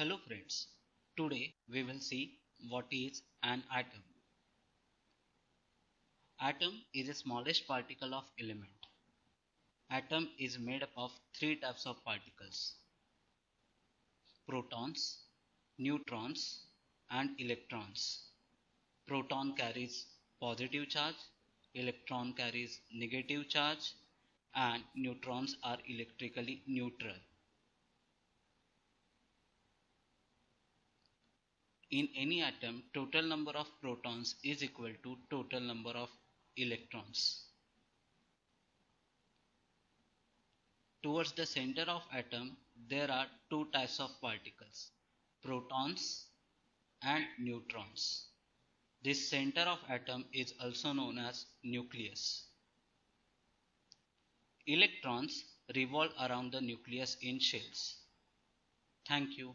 Hello friends, today we will see what is an atom. Atom is the smallest particle of element. Atom is made up of three types of particles. Protons, neutrons and electrons. Proton carries positive charge, electron carries negative charge and neutrons are electrically neutral. In any atom, total number of protons is equal to total number of electrons. Towards the center of atom, there are two types of particles, protons and neutrons. This center of atom is also known as nucleus. Electrons revolve around the nucleus in shells. Thank you.